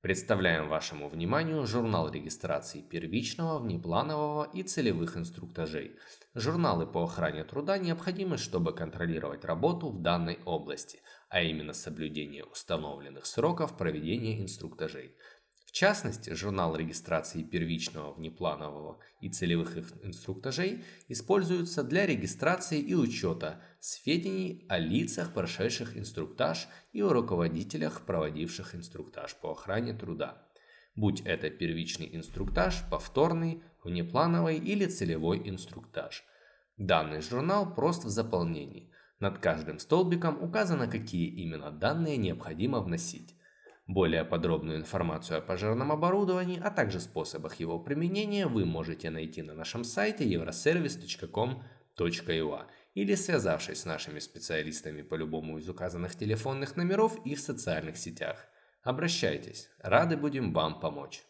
Представляем вашему вниманию журнал регистрации первичного, внепланового и целевых инструктажей. Журналы по охране труда необходимы, чтобы контролировать работу в данной области, а именно соблюдение установленных сроков проведения инструктажей. В частности, журнал регистрации первичного, внепланового и целевых инструктажей используется для регистрации и учета сведений о лицах, прошедших инструктаж и о руководителях, проводивших инструктаж по охране труда. Будь это первичный инструктаж, повторный, внеплановый или целевой инструктаж. Данный журнал прост в заполнении. Над каждым столбиком указано, какие именно данные необходимо вносить. Более подробную информацию о пожарном оборудовании, а также способах его применения вы можете найти на нашем сайте euroservice.com.ua или связавшись с нашими специалистами по любому из указанных телефонных номеров и в социальных сетях. Обращайтесь, рады будем вам помочь.